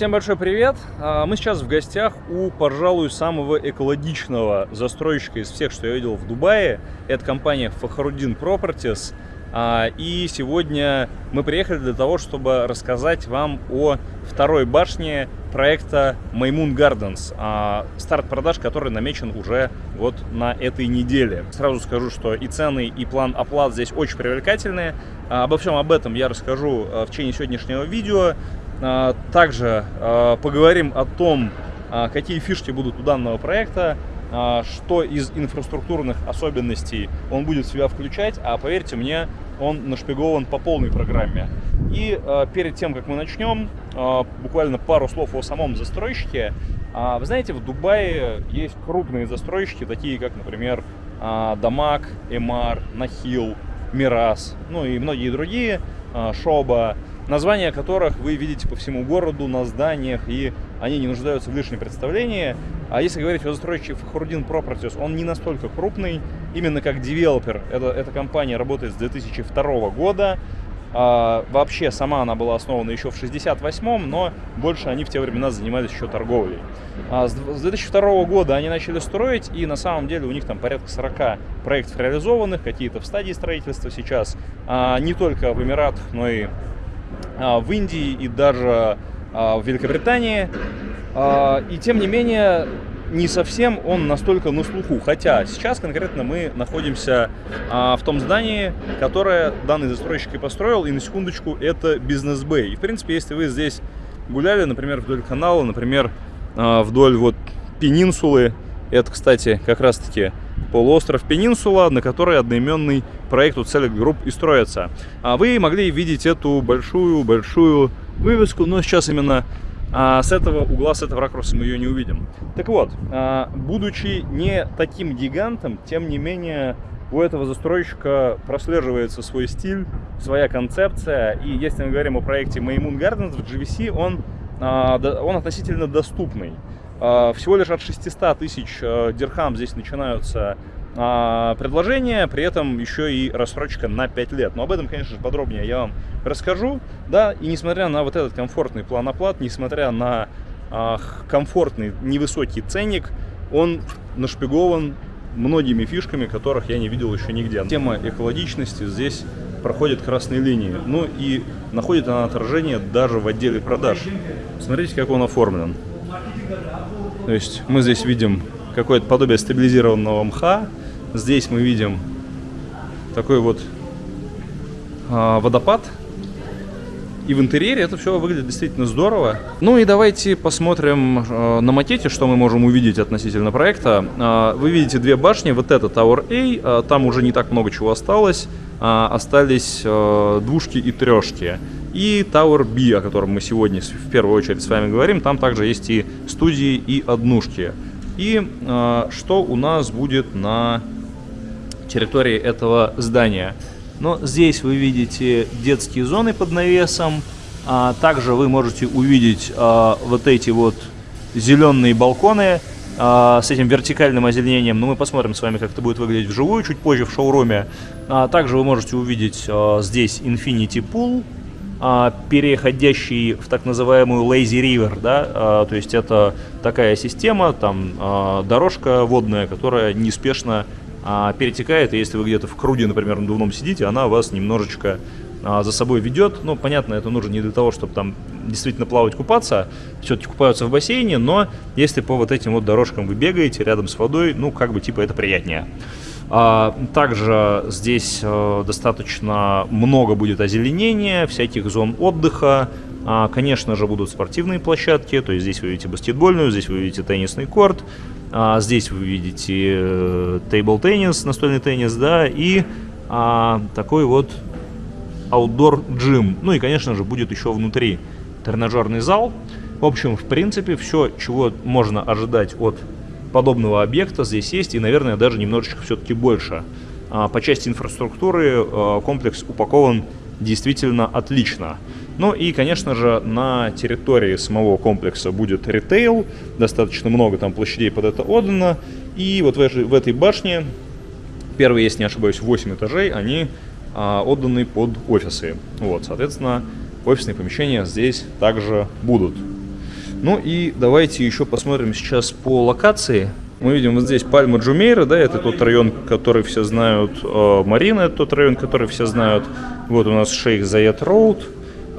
Всем большой привет! А, мы сейчас в гостях у, пожалуй, самого экологичного застройщика из всех, что я видел в Дубае. Это компания Фахрудин Properties. А, и сегодня мы приехали для того, чтобы рассказать вам о второй башне проекта Маймун Gardens, а, старт продаж который намечен уже вот на этой неделе. Сразу скажу, что и цены, и план оплат здесь очень привлекательные. Обо всем об этом я расскажу в течение сегодняшнего видео. Также поговорим о том, какие фишки будут у данного проекта, а, что из инфраструктурных особенностей он будет в себя включать, а поверьте мне, он нашпигован по полной программе. И перед тем, как мы начнем, буквально пару слов о самом застройщике. Вы знаете, в Дубае есть крупные застройщики, такие как, например, э, Дамаг, Эмар, Нахил, Мирас, ну и многие другие, э, Шоба названия которых вы видите по всему городу, на зданиях, и они не нуждаются в лишнем представлении. А если говорить о застройщике Фахрудин Properties, он не настолько крупный, именно как девелопер. Это, эта компания работает с 2002 года. А, вообще, сама она была основана еще в 68-м, но больше они в те времена занимались еще торговлей. А, с 2002 года они начали строить, и на самом деле у них там порядка 40 проектов реализованных, какие-то в стадии строительства сейчас. А, не только в Эмиратах, но и в Индии и даже а, в Великобритании. А, и тем не менее, не совсем он настолько на слуху. Хотя сейчас конкретно мы находимся в том здании, которое данный застройщик и построил. И на секундочку, это бизнес-бэй. И в принципе, если вы здесь гуляли, например, вдоль канала, например, вдоль вот пенинсулы, это, кстати, как раз-таки полуостров Пенинсула, на которой одноименный проект у Select Group и строится. А вы могли видеть эту большую-большую вывеску, но сейчас именно а, с этого угла, с этого ракурса мы ее не увидим. Так вот, а, будучи не таким гигантом, тем не менее у этого застройщика прослеживается свой стиль, своя концепция. И если мы говорим о проекте Maymoon Gardens в GVC, он, а, он относительно доступный. А, всего лишь от 600 тысяч э, дирхам здесь начинаются а, предложения, при этом еще и рассрочка на 5 лет. Но об этом, конечно же, подробнее я вам расскажу. Да, и несмотря на вот этот комфортный план оплат, несмотря на а, комфортный невысокий ценник, он нашпигован многими фишками, которых я не видел еще нигде. Тема экологичности здесь проходит красной линии. Ну и находит она отражение даже в отделе продаж. Смотрите, как он оформлен. То есть мы здесь видим какое-то подобие стабилизированного мха. Здесь мы видим такой вот э, водопад. И в интерьере это все выглядит действительно здорово. Ну и давайте посмотрим э, на макете, что мы можем увидеть относительно проекта. Э, вы видите две башни, вот это Tower A, э, там уже не так много чего осталось. Э, остались э, двушки и трешки. И Tower B, о котором мы сегодня в первую очередь с вами говорим, там также есть и студии, и однушки. И э, что у нас будет на территории этого здания? Но здесь вы видите детские зоны под навесом, а также вы можете увидеть а, вот эти вот зеленые балконы а, с этим вертикальным озеленением. Но мы посмотрим с вами, как это будет выглядеть вживую чуть позже в шоуруме. А, также вы можете увидеть а, здесь Infinity Pool, переходящий в так называемую lazy river, да, а, то есть это такая система, там а, дорожка водная, которая неспешно перетекает, и если вы где-то в круге, например, на надувном сидите, она вас немножечко за собой ведет. Ну, понятно, это нужно не для того, чтобы там действительно плавать, купаться, все-таки купаются в бассейне, но если по вот этим вот дорожкам вы бегаете рядом с водой, ну, как бы типа это приятнее. А, также здесь э, достаточно много будет озеленения, всяких зон отдыха. А, конечно же, будут спортивные площадки, то есть здесь вы видите баскетбольную, здесь вы видите теннисный корт, а, здесь вы видите тейбл-теннис, настольный теннис, да, и такой вот outdoor джим. Ну и, конечно же, будет еще внутри тренажерный зал. В общем, в принципе, все, чего можно ожидать от подобного объекта здесь есть, и, наверное, даже немножечко все-таки больше. А, по части инфраструктуры а, комплекс упакован действительно отлично. Ну и, конечно же, на территории самого комплекса будет ритейл, достаточно много там площадей под это отдано. И вот в, в этой башне, первые, если не ошибаюсь, 8 этажей, они а, отданы под офисы. Вот, соответственно, офисные помещения здесь также будут. Ну и давайте еще посмотрим сейчас по локации. Мы видим вот здесь Пальма Джумейра, да, это тот район, который все знают. Э, Марина, это тот район, который все знают. Вот у нас Шейх Заят Роуд.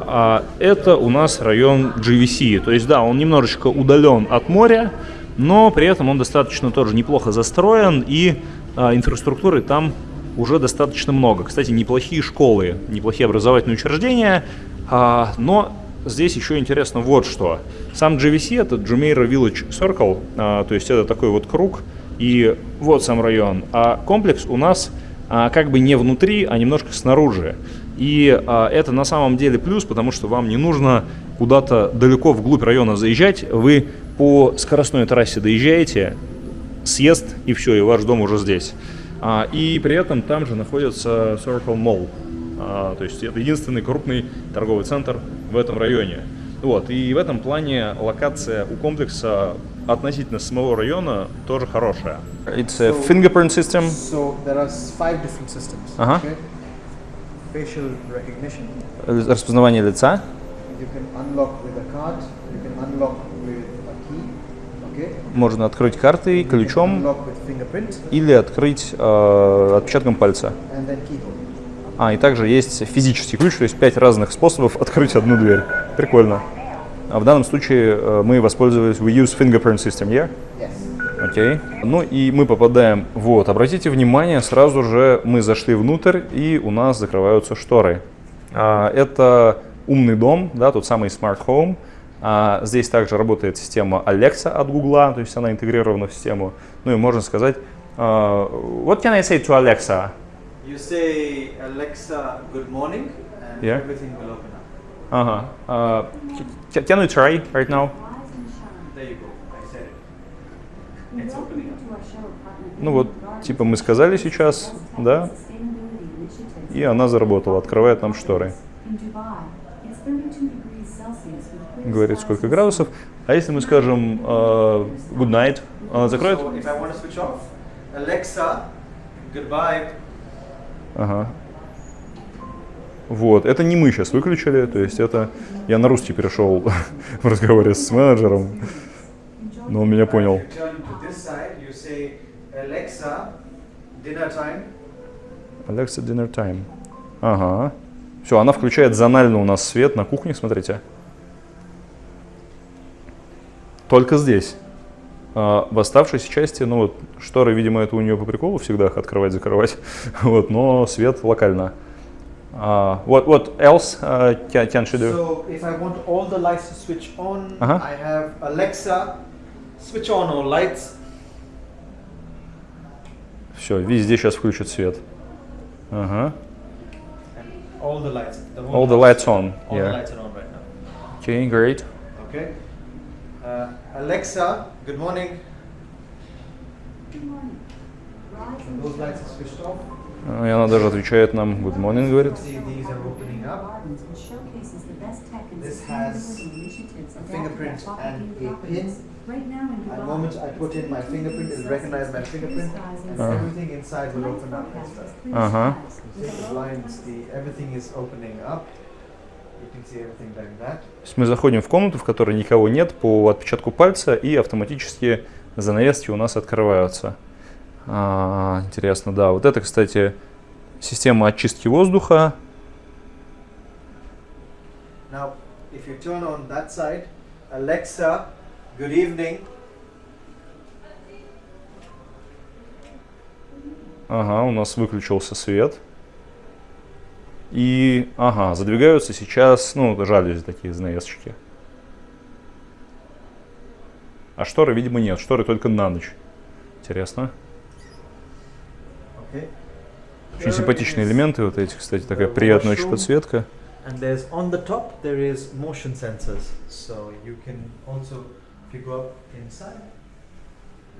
А это у нас район GVC. То есть, да, он немножечко удален от моря, но при этом он достаточно тоже неплохо застроен, и а, инфраструктуры там уже достаточно много. Кстати, неплохие школы, неплохие образовательные учреждения, а, но здесь еще интересно вот что. Сам GVC это Jumeirah Village Circle, а, то есть это такой вот круг, и вот сам район. А комплекс у нас а, как бы не внутри, а немножко снаружи. И а, это на самом деле плюс, потому что вам не нужно куда-то далеко вглубь района заезжать. Вы по скоростной трассе доезжаете, съезд и все, и ваш дом уже здесь. А, и при этом там же находится Circle Mall. А, то есть это единственный крупный торговый центр в этом районе. Вот, и в этом плане локация у комплекса относительно самого района тоже хорошая. It's a fingerprint system. So there are five different systems. Ага. Okay? Facial recognition. Распознавание лица. You can unlock with a card. You can unlock with a key. Okay. Можно открыть картой, ключом или открыть э, отпечатком пальца. and then keyhole. А, и также есть физический ключ, то есть пять разных способов открыть одну дверь. Прикольно. А в данном случае э, мы воспользовались We use fingerprint system, yeah? Yes. Окей. Ну и мы попадаем, вот, обратите внимание, сразу же мы зашли внутрь и у нас закрываются шторы. А, это умный дом, да, тот самый Smart Home. А, здесь также работает система Alexa от Google, то есть она интегрирована в систему. Ну и можно сказать, а, what can I say to Alexa? You say Alexa, good morning, and Yeah. everything will open up. Ага. А, ca- can we try right now? There you go. I said it. It's opening Ну вот, типа мы сказали сейчас, да, и она заработала, открывает нам шторы. Говорит, сколько градусов. А если мы скажем э, good night, она закроет? So if I want to switch off, Alexa, goodbye. Ага. Вот, это не мы сейчас выключили, то есть это я на русский перешел в разговоре с менеджером, но он меня понял. Alexa dinner time. Ага. Все, она включает зонально у нас свет на кухне, смотрите. Только здесь. А в оставшейся части, ну вот, шторы, видимо, это у нее по приколу всегда их открывать, закрывать. вот, но свет локально. А, what, what else uh, can, can she do? So if I want all the lights to switch on, Uh-huh. I have Alexa, switch on all lights. Все, везде сейчас включит свет. Ага. All the lights. The All the lights on. All the Yeah. lights are on right now. Okay, great. Okay. Uh, Alexa, good morning. And those lights are switched off. А, И она даже отвечает нам good morning, говорит. See, these are opening up. This has a fingerprint and a pin. At the moment I put in my fingerprint, it'll recognize my fingerprint, and Ah. everything inside will open up as well. Ага. See the blinds, the everything is opening up. То есть мы заходим в комнату, в которой никого нет, по отпечатку пальца, и автоматически занавески у нас открываются. А, интересно, да. Вот это, кстати, система очистки воздуха. Now, if you turn on that side, Alexa, good evening. Ага, у нас выключился свет. И, ага, задвигаются сейчас, ну, жалюзи такие, занавесочки. А шторы, видимо, нет. Шторы только на ночь. Интересно. Okay. Очень симпатичные элементы вот эти, кстати, такая приятная очень подсветка. And there's on the top there is motion sensors, so you can also if you go up inside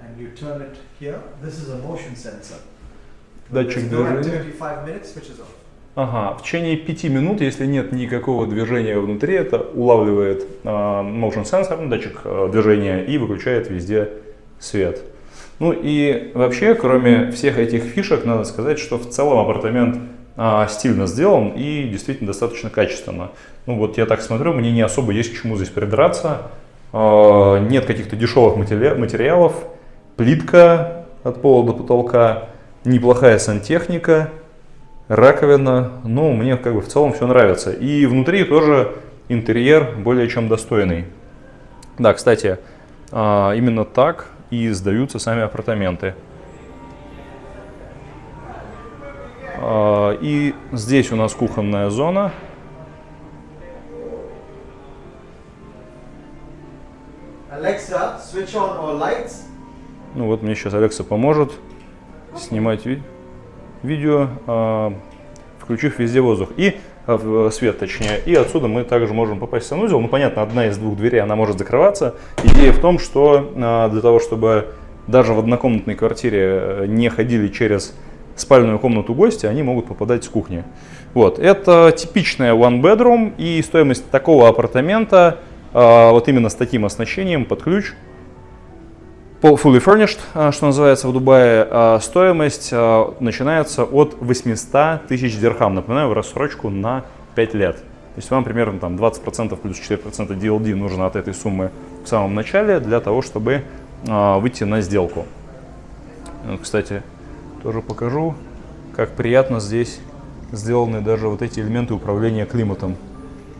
and you turn it here. This is a motion sensor. Датчик движения. activity, five minutes, switches off. Ага, в течение пяти минут, если нет никакого движения внутри, это улавливает а, motion sensor, датчик а, движения, и выключает везде свет. Ну и вообще, кроме всех этих фишек, надо сказать, что в целом апартамент а, стильно сделан и действительно достаточно качественно. Ну вот я так смотрю, мне не особо есть к чему здесь придраться. А, нет каких-то дешевых материалов, плитка от пола до потолка, неплохая сантехника, раковина. Ну, мне как бы в целом все нравится. И внутри тоже интерьер более чем достойный. Да, кстати, а, именно так и сдаются сами апартаменты. А, и здесь у нас кухонная зона. Alexa, switch on all lights. Ну вот мне сейчас Алекса поможет снимать ви видео, э, включив везде воздух. И э, свет точнее. И отсюда мы также можем попасть в санузел. Ну понятно, одна из двух дверей, она может закрываться. Идея в том, что э, для того, чтобы даже в однокомнатной квартире не ходили через спальную комнату гостя, они могут попадать с кухни. Вот, это типичная one bedroom и стоимость такого апартамента вот именно с таким оснащением под ключ fully furnished, а, что называется в Дубае, а, стоимость а, начинается от 800 тысяч дирхам. Напоминаю, в рассрочку на 5 лет. То есть вам примерно там 20% плюс 4% DLD нужно от этой суммы в самом начале для того, чтобы выйти на сделку. Кстати, тоже покажу, как приятно здесь сделаны даже вот эти элементы управления климатом.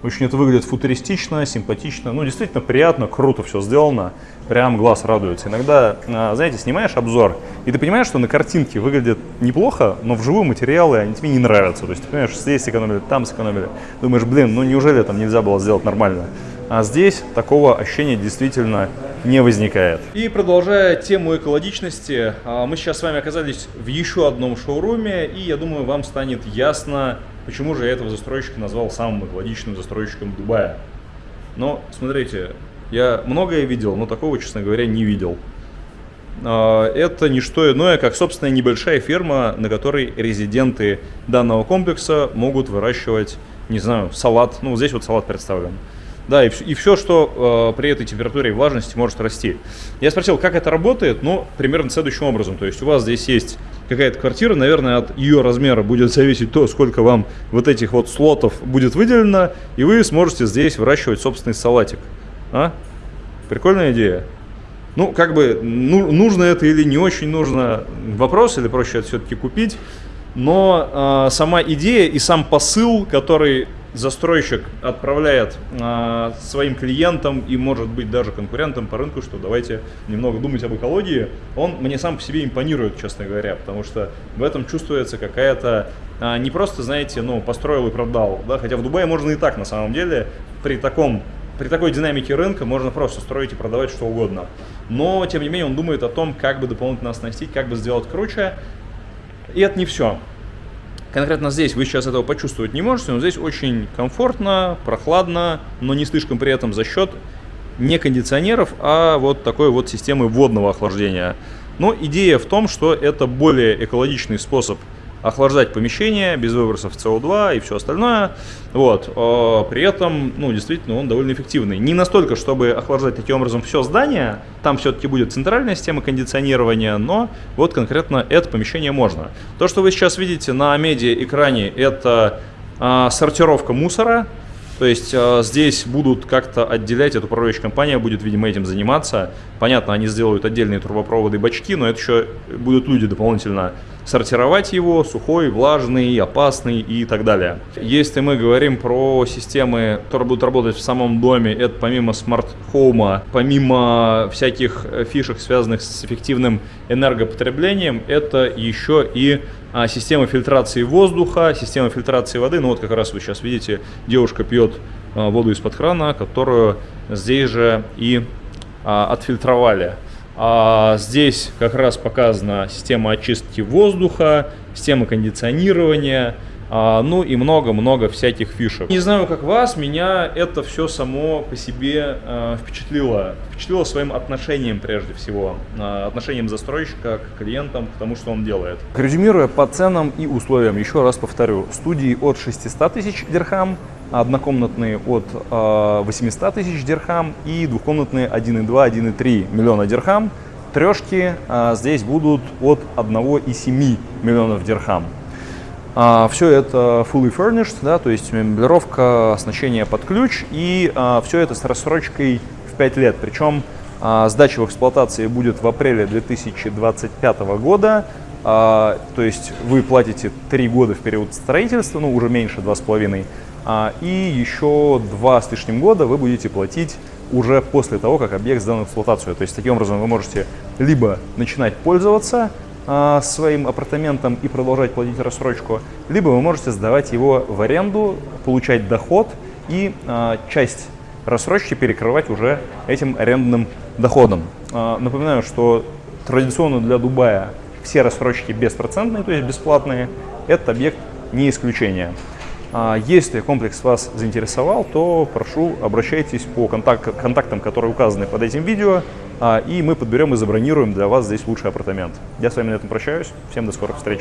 Очень это выглядит футуристично, симпатично. Ну, действительно приятно, круто все сделано. Прям глаз радуется. Иногда, а, знаете, снимаешь обзор, и ты понимаешь, что на картинке выглядит неплохо, но вживую материалы, они тебе не нравятся. То есть, ты понимаешь, здесь сэкономили, там сэкономили. Думаешь, блин, ну неужели там нельзя было сделать нормально? А здесь такого ощущения действительно не возникает. И продолжая тему экологичности, а, мы сейчас с вами оказались в еще одном шоуруме, и я думаю, вам станет ясно, Почему же я этого застройщика назвал самым экологичным застройщиком Дубая? Но, смотрите, я многое видел, но такого, честно говоря, не видел. А, это не что иное, как, собственно, небольшая ферма, на которой резиденты данного комплекса могут выращивать, не знаю, салат. Ну, здесь вот салат представлен. Да, и, и все, что э, при этой температуре и влажности может расти. Я спросил, как это работает, ну, примерно следующим образом. То есть у вас здесь есть какая-то квартира, наверное, от ее размера будет зависеть то, сколько вам вот этих вот слотов будет выделено, и вы сможете здесь выращивать собственный салатик. А? Прикольная идея. Ну, как бы, ну, нужно это или не очень нужно, вопрос, или проще это все-таки купить. Но э, сама идея и сам посыл, который застройщик отправляет э, своим клиентам и может быть даже конкурентам по рынку, что давайте немного думать об экологии, он мне сам по себе импонирует, честно говоря, потому что в этом чувствуется какая-то э, не просто, знаете, ну, построил и продал, да, хотя в Дубае можно и так на самом деле, при таком при такой динамике рынка можно просто строить и продавать что угодно. Но, тем не менее, он думает о том, как бы дополнительно оснастить, как бы сделать круче. И это не все. Конкретно здесь вы сейчас этого почувствовать не можете, но здесь очень комфортно, прохладно, но не слишком при этом за счет не кондиционеров, а вот такой вот системы водного охлаждения. Но идея в том, что это более экологичный способ охлаждать помещение без выбросов СО2 и все остальное. Вот. А при этом, ну, действительно, он довольно эффективный. Не настолько, чтобы охлаждать таким образом все здание, там все-таки будет центральная система кондиционирования, но вот конкретно это помещение можно. То, что вы сейчас видите на медиа-экране, это а, сортировка мусора, то есть э, здесь будут как-то отделять, эта управляющая компания будет, видимо, этим заниматься. Понятно, они сделают отдельные трубопроводы и бачки, но это еще будут люди дополнительно сортировать его, сухой, влажный, опасный и так далее. Если мы говорим про системы, которые будут работать в самом доме, это помимо smart home а, помимо всяких фишек, связанных с эффективным энергопотреблением, это еще и а, система фильтрации воздуха, система фильтрации воды. Ну вот как раз вы сейчас видите, девушка пьет а, воду из-под крана, которую здесь же и а, отфильтровали. А здесь как раз показана система очистки воздуха, система кондиционирования, а, ну и много-много всяких фишек. Не знаю, как вас, меня это все само по себе а, впечатлило. Впечатлило своим отношением прежде всего, а, отношением застройщика к клиентам, к тому, что он делает. Резюмируя по ценам и условиям, еще раз повторю, студии от 600 тысяч дирхам, однокомнатные от 800 тысяч дирхам и двухкомнатные 1,2, 1,3 миллиона дирхам. Трешки здесь будут от 1,7 миллионов дирхам. А, все это fully furnished, да, то есть меблировка, оснащение под ключ, и а, все это с рассрочкой в 5 лет. Причем а, сдача в эксплуатации будет в апреле 2025 года. А, то есть вы платите 3 года в период строительства, ну уже меньше 2,5. А, и еще 2 с лишним года вы будете платить уже после того, как объект сдан в эксплуатацию. То есть таким образом вы можете либо начинать пользоваться а, своим апартаментом и продолжать платить рассрочку, либо вы можете сдавать его в аренду, получать доход и а, часть рассрочки перекрывать уже этим арендным доходом. А, напоминаю, что традиционно для Дубая все рассрочки беспроцентные, то есть бесплатные. Этот объект не исключение. А, Если комплекс вас заинтересовал, то прошу обращайтесь по контак- контактам, которые указаны под этим видео, а, и мы подберем и забронируем для вас здесь лучший апартамент. Я с вами на этом прощаюсь. Всем до скорых встреч.